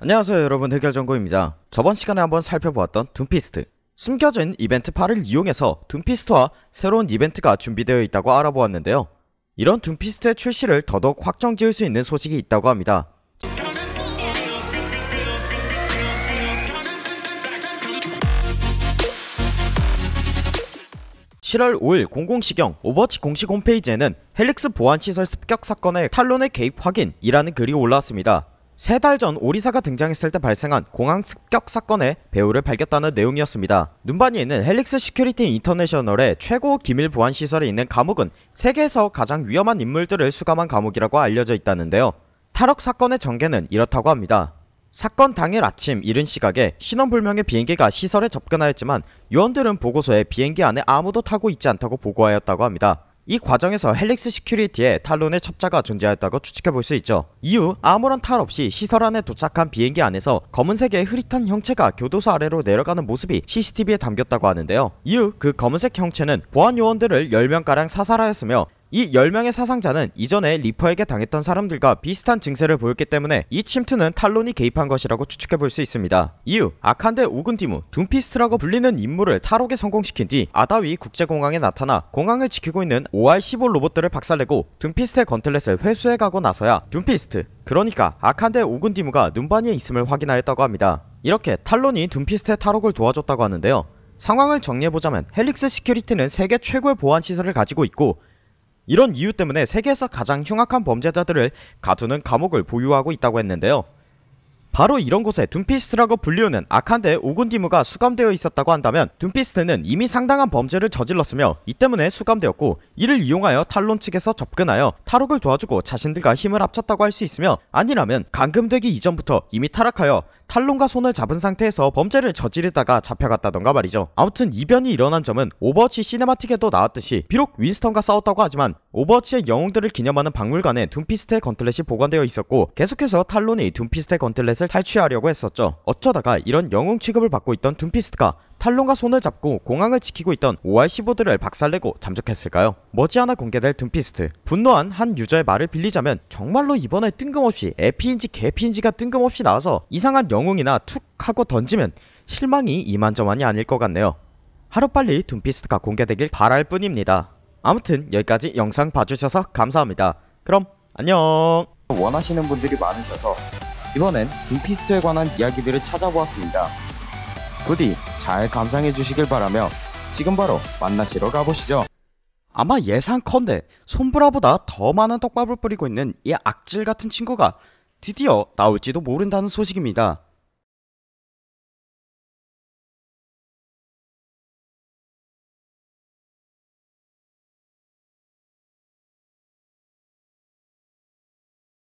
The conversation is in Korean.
안녕하세요 여러분. 해결정보입니다. 저번 시간에 한번 살펴보았던 둠피스트. 숨겨진 이벤트 8을 이용해서 둠피스트와 새로운 이벤트가 준비되어 있다고 알아보았는데요. 이런 둠피스트의 출시를 더더욱 확정 지을 수 있는 소식이 있다고 합니다. 7월 5일 00시경 오버워치 공식 홈페이지에는 헬릭스 보안시설 습격 사건의 탈론의 개입 확인이라는 글이 올라왔습니다. 세 달 전 오리사가 등장했을 때 발생한 공항 습격 사건의 배후를 밝혔다는 내용이었습니다. 눈바니에는 헬릭스 시큐리티 인터내셔널의 최고 기밀 보안 시설에 있는 감옥은 세계에서 가장 위험한 인물들을 수감한 감옥이라고 알려져 있다는데요. 탈옥 사건의 전개는 이렇다고 합니다. 사건 당일 아침 이른 시각에 신원불명의 비행기가 시설에 접근하였지만 요원들은 보고서에 비행기 안에 아무도 타고 있지 않다고 보고하였다고 합니다. 이 과정에서 헬릭스 시큐리티에 탈론의 첩자가 존재하였다고 추측해볼 수 있죠. 이후 아무런 탈 없이 시설 안에 도착한 비행기 안에서 검은색의 흐릿한 형체가 교도소 아래로 내려가는 모습이 CCTV에 담겼다고 하는데요. 이후 그 검은색 형체는 보안 요원들을 10명가량 사살하였으며 이 10명의 사상자는 이전에 리퍼에게 당했던 사람들과 비슷한 증세를 보였기 때문에 이 침투는 탈론이 개입한 것이라고 추측해볼 수 있습니다. 이후 아칸데 오군디무, 둠피스트라고 불리는 인물을 탈옥에 성공시킨 뒤 아다위 국제공항에 나타나 공항을 지키고 있는 OR-15 로봇들을 박살내고 둠피스트의 건틀렛을 회수해가고 나서야 둠피스트, 그러니까 아칸데 오군디무가 눈바니에 있음을 확인하였다고 합니다. 이렇게 탈론이 둠피스트의 탈옥을 도와줬다고 하는데요. 상황을 정리해보자면 헬릭스 시큐리티는 세계 최고의 보안 시설을 가지고 있고 이런 이유 때문에 세계에서 가장 흉악한 범죄자들을 가두는 감옥을 보유하고 있다고 했는데요. 바로 이런 곳에 둠피스트라고 불리우는 아칸데 오군디무가 수감되어 있었다고 한다면 둠피스트는 이미 상당한 범죄를 저질렀으며 이 때문에 수감되었고 이를 이용하여 탈론 측에서 접근하여 탈옥을 도와주고 자신들과 힘을 합쳤다고 할 수 있으며 아니라면 감금되기 이전부터 이미 타락하여 탈론과 손을 잡은 상태에서 범죄를 저지르다가 잡혀갔다던가 말이죠. 아무튼 이변이 일어난 점은 오버워치 시네마틱에도 나왔듯이 비록 윈스턴과 싸웠다고 하지만 오버워치의 영웅들을 기념하는 박물관에 둠피스트의 건틀렛이 보관되어 있었고 계속해서 탈론이 둠피스트의 건틀렛을 탈취하려고 했었죠. 어쩌다가 이런 영웅 취급을 받고 있던 둠피스트가 탈론과 손을 잡고 공항을 지키고 있던 OR-15들을 박살내고 잠적했을까요? 머지않아 공개될 둠피스트. 분노한 한 유저의 말을 빌리자면 정말로 이번에 뜬금없이 에피인지 개피인지가 뜬금없이 나와서 이상한 영웅이나 툭 하고 던지면 실망이 이만저만이 아닐 것 같네요. 하루빨리 둠피스트가 공개되길 바랄 뿐입니다. 아무튼 여기까지 영상 봐주셔서 감사합니다. 그럼 안녕! 원하시는 분들이 많으셔서 이번엔 둠피스트에 관한 이야기들을 찾아보았습니다. 부디 잘 감상해 주시길 바라며 지금 바로 만나시러 가보시죠. 아마 예상컨대 손브라보다 더 많은 떡밥을 뿌리고 있는 이 악질 같은 친구가 드디어 나올지도 모른다는 소식입니다.